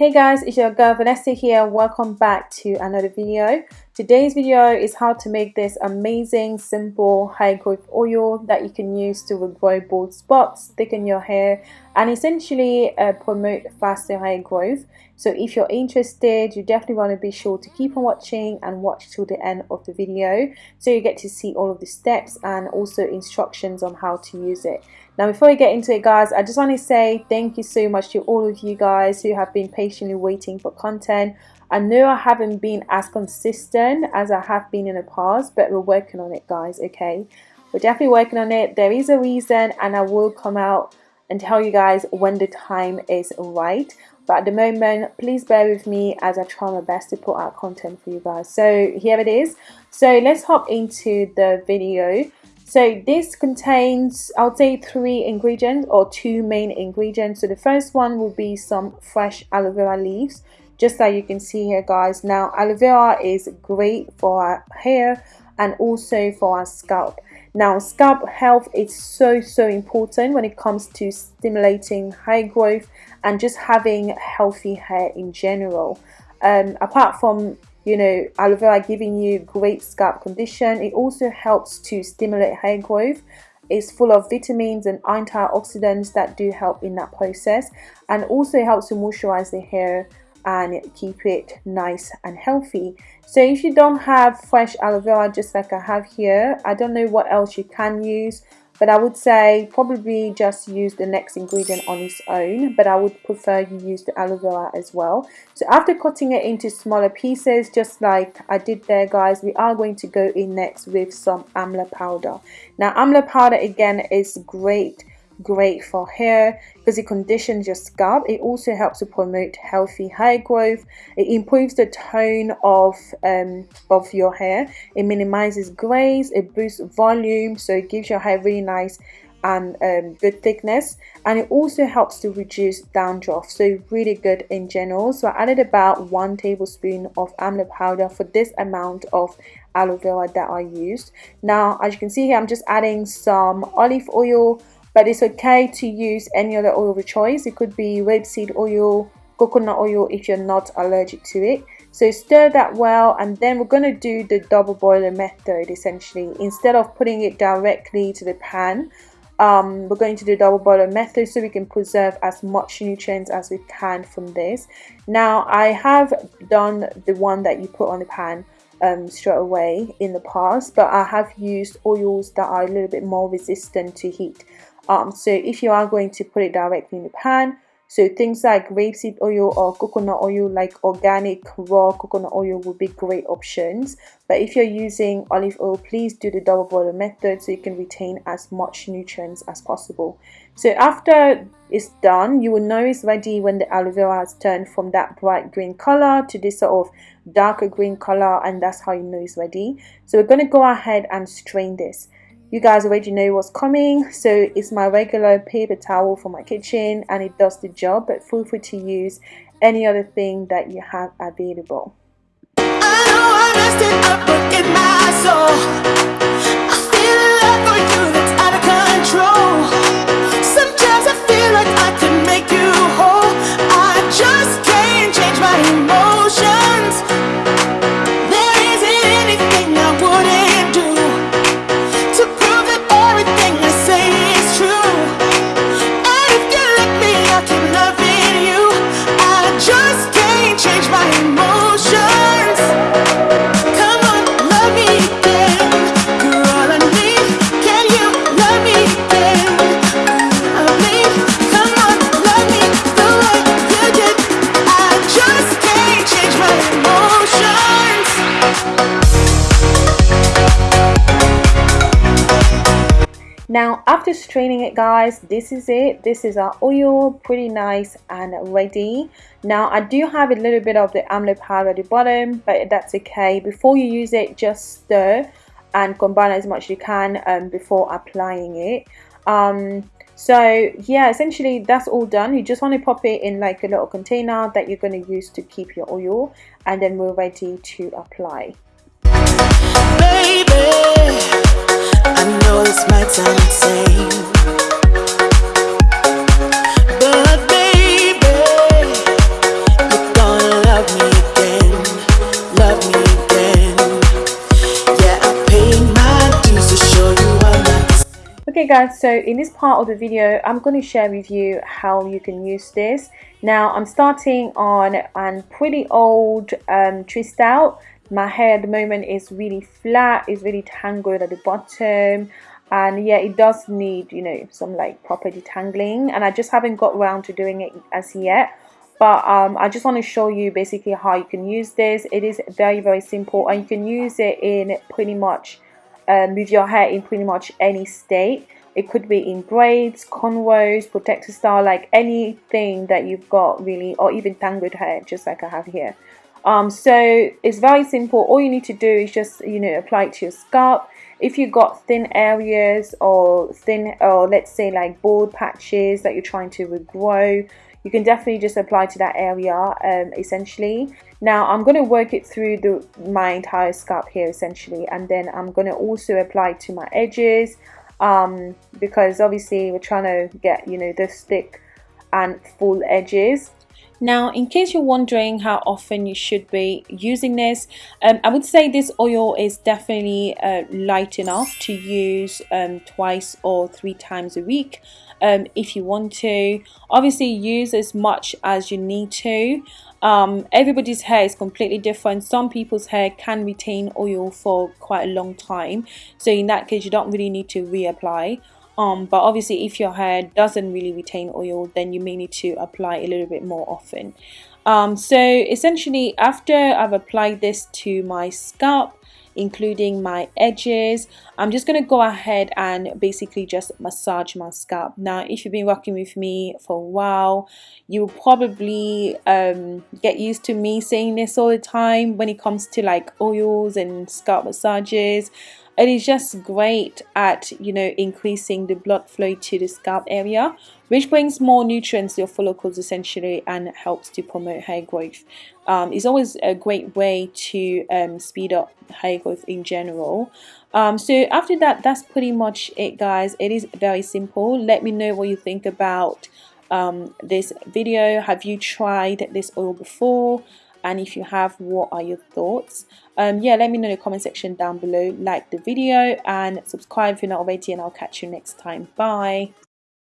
Hey guys, it's your girl Vanessa here. Welcome back to another video. Today's video is how to make this amazing, simple, high growth oil that you can use to regrow bald spots, thicken your hair, and essentially uh, promote faster hair growth. So if you're interested, you definitely want to be sure to keep on watching and watch till the end of the video so you get to see all of the steps and also instructions on how to use it. Now before we get into it guys, I just want to say thank you so much to all of you guys who have been patiently waiting for content. I know I haven't been as consistent as I have been in the past, but we're working on it guys, okay? We're definitely working on it. There is a reason and I will come out and tell you guys when the time is right. But at the moment, please bear with me as I try my best to put out content for you guys. So here it is. So let's hop into the video. So this contains, I'll say three ingredients or two main ingredients. So the first one will be some fresh aloe vera leaves just like you can see here guys. Now aloe vera is great for our hair and also for our scalp. Now scalp health is so so important when it comes to stimulating hair growth and just having healthy hair in general. Um, apart from you know aloe vera giving you great scalp condition. It also helps to stimulate hair growth. It's full of vitamins and antioxidants that do help in that process and also helps to moisturize the hair and keep it nice and healthy. So if you don't have fresh aloe vera just like I have here I don't know what else you can use but I would say probably just use the next ingredient on its own but I would prefer you use the aloe vera as well. So after cutting it into smaller pieces just like I did there guys we are going to go in next with some amla powder. Now amla powder again is great great for hair because it conditions your scalp. It also helps to promote healthy hair growth. It improves the tone of um, of your hair. It minimizes grays. It boosts volume. So it gives your hair really nice and um, good thickness. And it also helps to reduce dandruff. So really good in general. So I added about one tablespoon of amla powder for this amount of aloe vera that I used. Now as you can see here I'm just adding some olive oil but it's okay to use any other oil of your choice. It could be rapeseed oil coconut oil if you're not allergic to it. So stir that well and then we're going to do the double boiler method essentially. Instead of putting it directly to the pan um, we're going to do double boiler method so we can preserve as much nutrients as we can from this. Now I have done the one that you put on the pan um, straight away in the past but I have used oils that are a little bit more resistant to heat um, so if you are going to put it directly in the pan so things like rapeseed oil or coconut oil like organic raw coconut oil would be great options. But if you're using olive oil please do the double boiler method so you can retain as much nutrients as possible. So after it's done you will know it's ready when the aloe vera has turned from that bright green color to this sort of darker green color and that's how you know it's ready. So we're going to go ahead and strain this you guys already know what's coming. So it's my regular paper towel for my kitchen and it does the job but feel free to use any other thing that you have available now after straining it guys this is it. This is our oil pretty nice and ready. Now I do have a little bit of the amla powder at the bottom but that's okay. Before you use it just stir and combine as much as you can um, before applying it. Um, so yeah essentially that's all done you just want to pop it in like a little container that you're going to use to keep your oil and then we're ready to apply Baby. Guys so in this part of the video I'm going to share with you how you can use this. Now I'm starting on a pretty old um, twist out. My hair at the moment is really flat it's really tangled at the bottom and yeah it does need you know some like proper detangling and I just haven't got around to doing it as yet. But um, I just want to show you basically how you can use this. It is very very simple and you can use it in pretty much um, with your hair in pretty much any state it could be in braids cornrows protector style like anything that you've got really or even tangled hair just like I have here. Um, so it's very simple. All you need to do is just you know apply it to your scalp. If you've got thin areas or thin or let's say like bald patches that you're trying to regrow you can definitely just apply to that area um, essentially. Now I'm going to work it through the my entire scalp here essentially and then I'm going to also apply to my edges um, because obviously we're trying to get you know the thick and full edges. Now, in case you're wondering how often you should be using this, um, I would say this oil is definitely uh, light enough to use um, twice or three times a week um, if you want to. Obviously, use as much as you need to. Um, everybody's hair is completely different. Some people's hair can retain oil for quite a long time. So in that case, you don't really need to reapply um, but obviously if your hair doesn't really retain oil then you may need to apply a little bit more often um, so essentially after I've applied this to my scalp including my edges. I'm just to go ahead and basically just massage my scalp. Now if you've been working with me for a while you will probably um, get used to me saying this all the time when it comes to like oils and scalp massages it is just great at you know increasing the blood flow to the scalp area which brings more nutrients to your follicles essentially and helps to promote hair growth. Um, it's always a great way to um, speed up hair growth in general. Um, so after that that's pretty much it guys. It is very simple. Let me know what you think about um, this video. Have you tried this oil before and if you have what are your thoughts? Um, yeah let me know in the comment section down below. Like the video and subscribe if you're not already and I'll catch you next time. Bye